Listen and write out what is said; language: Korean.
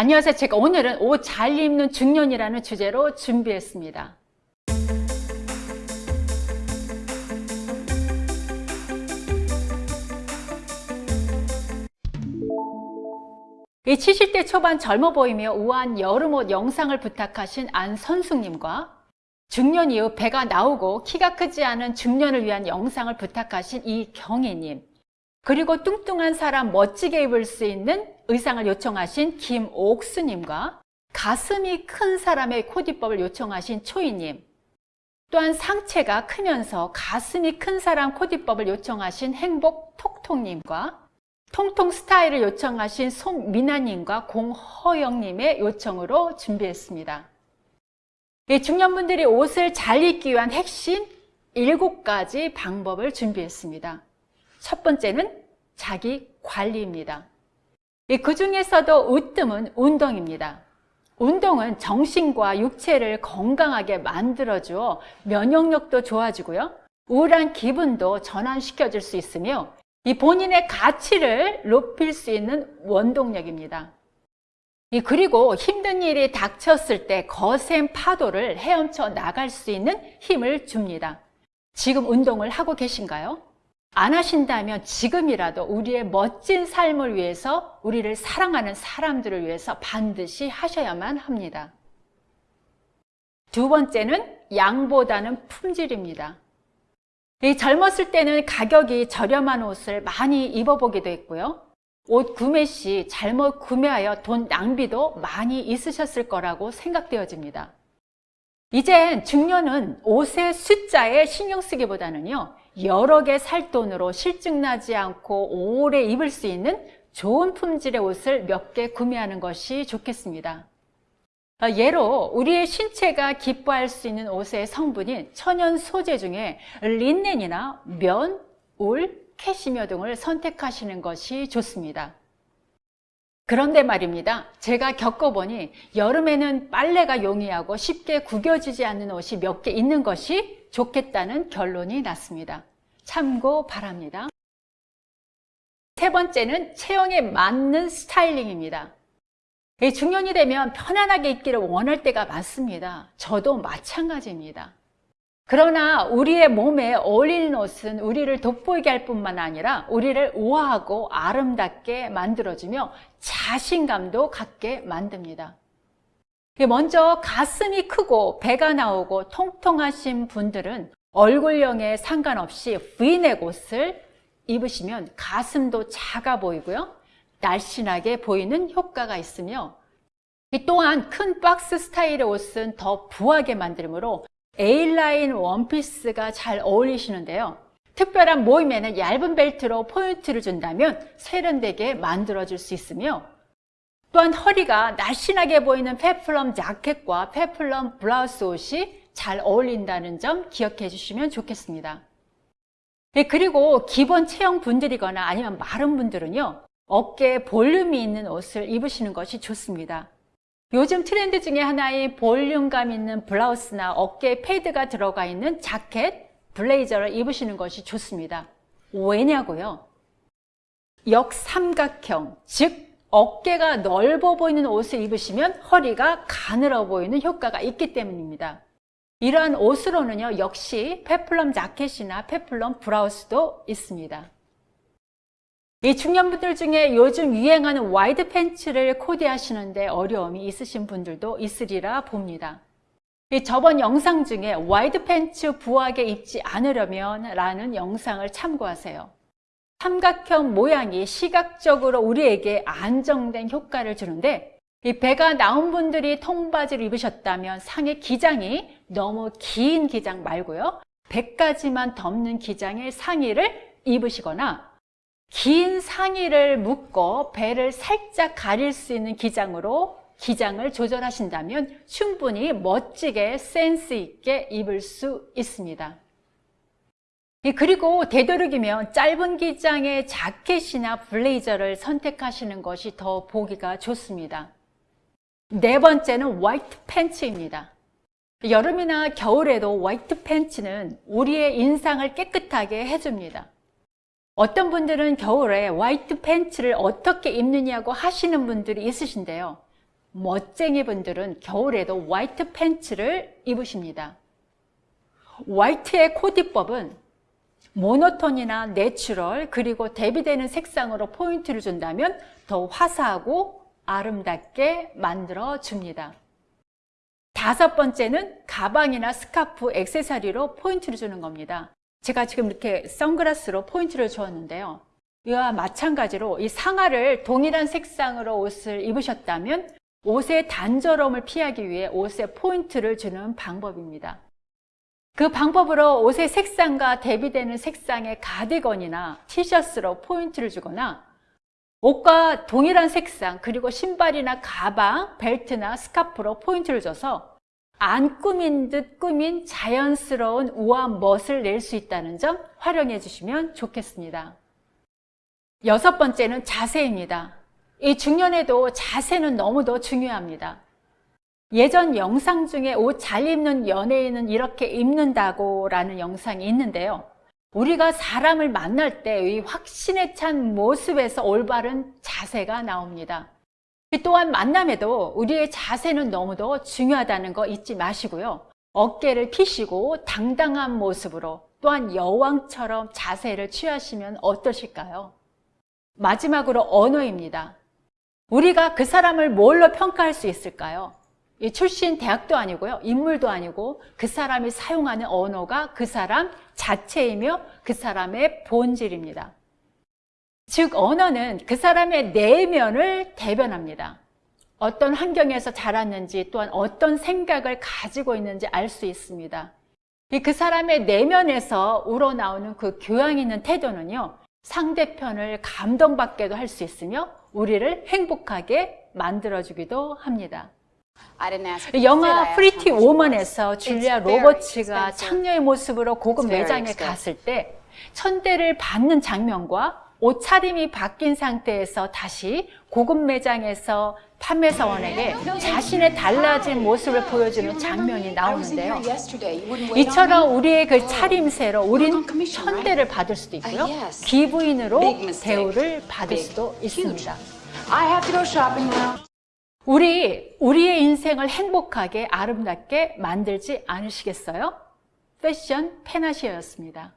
안녕하세요. 제가 오늘은 옷 잘 입는 중년이라는 주제로 준비했습니다. 이 70대 초반 젊어 보이며 우아한 여름옷 영상을 부탁하신 안 선숙님과 중년 이후 배가 나오고 키가 크지 않은 중년을 위한 영상을 부탁하신 이경희님 그리고 뚱뚱한 사람 멋지게 입을 수 있는 의상을 요청하신 김옥수님과 가슴이 큰 사람의 코디법을 요청하신 초이님 또한 상체가 크면서 가슴이 큰 사람 코디법을 요청하신 행복 톡톡님과 통통 스타일을 요청하신 송미나님과 공허영님의 요청으로 준비했습니다. 중년분들이 옷을 잘 입기 위한 핵심 7가지 방법을 준비했습니다. 첫 번째는 자기 관리입니다. 그 중에서도 으뜸은 운동입니다. 운동은 정신과 육체를 건강하게 만들어주어 면역력도 좋아지고요. 우울한 기분도 전환시켜 줄 수 있으며 이 본인의 가치를 높일 수 있는 원동력입니다. 그리고 힘든 일이 닥쳤을 때 거센 파도를 헤엄쳐 나갈 수 있는 힘을 줍니다. 지금 운동을 하고 계신가요? 안 하신다면 지금이라도 우리의 멋진 삶을 위해서 우리를 사랑하는 사람들을 위해서 반드시 하셔야만 합니다. 두 번째는 양보다는 품질입니다. 젊었을 때는 가격이 저렴한 옷을 많이 입어보기도 했고요. 옷 구매 시 잘못 구매하여 돈 낭비도 많이 있으셨을 거라고 생각되어집니다. 이젠 중년은 옷의 숫자에 신경 쓰기보다는요. 여러 개 살 돈으로 실증나지 않고 오래 입을 수 있는 좋은 품질의 옷을 몇 개 구매하는 것이 좋겠습니다. 아, 예로 우리의 신체가 기뻐할 수 있는 옷의 성분인 천연 소재 중에 린넨이나 면, 울, 캐시미어 등을 선택하시는 것이 좋습니다. 그런데 말입니다. 제가 겪어보니 여름에는 빨래가 용이하고 쉽게 구겨지지 않는 옷이 몇 개 있는 것이 좋겠다는 결론이 났습니다. 참고 바랍니다. 세 번째는 체형에 맞는 스타일링입니다. 중년이 되면 편안하게 입기를 원할 때가 많습니다. 저도 마찬가지입니다. 그러나 우리의 몸에 어울리는 옷은 우리를 돋보이게 할 뿐만 아니라 우리를 우아하고 아름답게 만들어주며 자신감도 갖게 만듭니다. 먼저 가슴이 크고 배가 나오고 통통하신 분들은 얼굴형에 상관없이 V넥 옷을 입으시면 가슴도 작아 보이고요. 날씬하게 보이는 효과가 있으며 또한 큰 박스 스타일의 옷은 더 부하게 만들므로 A라인 원피스가 잘 어울리시는데요. 특별한 모임에는 얇은 벨트로 포인트를 준다면 세련되게 만들어줄 수 있으며 또한 허리가 날씬하게 보이는 peplum 자켓과 peplum 블라우스 옷이 잘 어울린다는 점 기억해 주시면 좋겠습니다. 네, 그리고 기본 체형 분들이거나 아니면 마른 분들은요. 어깨에 볼륨이 있는 옷을 입으시는 것이 좋습니다. 요즘 트렌드 중에 하나인 볼륨감 있는 블라우스나 어깨에 패드가 들어가 있는 자켓, 블레이저를 입으시는 것이 좋습니다. 왜냐고요? 역삼각형, 즉 어깨가 넓어 보이는 옷을 입으시면 허리가 가늘어 보이는 효과가 있기 때문입니다. 이러한 옷으로는요, 역시 peplum 자켓이나 peplum 블라우스도 있습니다. 이 중년분들 중에 요즘 유행하는 wide 팬츠를 코디하시는데 어려움이 있으신 분들도 있으리라 봅니다. 저번 영상 중에 wide 팬츠 부하게 입지 않으려면 라는 영상을 참고하세요. 삼각형 모양이 시각적으로 우리에게 안정된 효과를 주는데 이 배가 나온 분들이 통바지를 입으셨다면 상의 기장이 너무 긴 기장 말고요. 배까지만 덮는 기장의 상의를 입으시거나 긴 상의를 묶어 배를 살짝 가릴 수 있는 기장으로 기장을 조절하신다면 충분히 멋지게 센스 있게 입을 수 있습니다. 그리고 되도록이면 짧은 기장의 자켓이나 블레이저를 선택하시는 것이 더 보기가 좋습니다. 네 번째는 화이트 팬츠입니다. 여름이나 겨울에도 화이트 팬츠는 우리의 인상을 깨끗하게 해줍니다. 어떤 분들은 겨울에 화이트 팬츠를 어떻게 입느냐고 하시는 분들이 있으신데요. 멋쟁이 분들은 겨울에도 화이트 팬츠를 입으십니다. 화이트의 코디법은 monotone이나 natural 그리고 대비되는 색상으로 포인트를 준다면 더 화사하고 아름답게 만들어 줍니다. 다섯 번째는 가방이나 스카프, 액세서리로 포인트를 주는 겁니다. 제가 지금 이렇게 선글라스로 포인트를 주었는데요. 이와 마찬가지로 이 상하를 동일한 색상으로 옷을 입으셨다면 옷의 단조로움을 피하기 위해 옷에 포인트를 주는 방법입니다. 그 방법으로 옷의 색상과 대비되는 색상의 가디건이나 티셔츠로 포인트를 주거나 옷과 동일한 색상 그리고 신발이나 가방, 벨트나 스카프로 포인트를 줘서 안 꾸민 듯 꾸민 자연스러운 우아한 멋을 낼 수 있다는 점 활용해 주시면 좋겠습니다. 여섯 번째는 자세입니다. 이 중년에도 자세는 너무도 중요합니다. 예전 영상 중에 옷 잘 입는 연예인은 이렇게 입는다고 라는 영상이 있는데요. 우리가 사람을 만날 때 이 확신에 찬 모습에서 올바른 자세가 나옵니다. 또한 만남에도 우리의 자세는 너무도 중요하다는 거 잊지 마시고요. 어깨를 피시고 당당한 모습으로 또한 여왕처럼 자세를 취하시면 어떠실까요? 마지막으로 언어입니다. 우리가 그 사람을 뭘로 평가할 수 있을까요? 이 출신 대학도 아니고요. 인물도 아니고 그 사람이 사용하는 언어가 그 사람 자체이며 그 사람의 본질입니다. 즉 언어는 그 사람의 내면을 대변합니다. 어떤 환경에서 자랐는지 또한 어떤 생각을 가지고 있는지 알 수 있습니다. 그 사람의 내면에서 우러나오는 그 교양 있는 태도는요. 상대편을 감동받게도 할 수 있으며 우리를 행복하게 만들어주기도 합니다. 영화 Pretty Woman에서 줄리아 로버츠가 창녀의 모습으로 고급 매장에 갔을 때 천대를 받는 장면과 옷차림이 바뀐 상태에서 다시 고급 매장에서 판매사원에게 자신의 달라진 모습을 보여주는 장면이 나오는데요. 이처럼 우리의 그 차림새로 우린 천대를 받을 수도 있고요. 기부인으로 대우를 받을 수도 있습니다. 우리, 우리의 인생을 행복하게 아름답게 만들지 않으시겠어요? 패션 페나시어였습니다.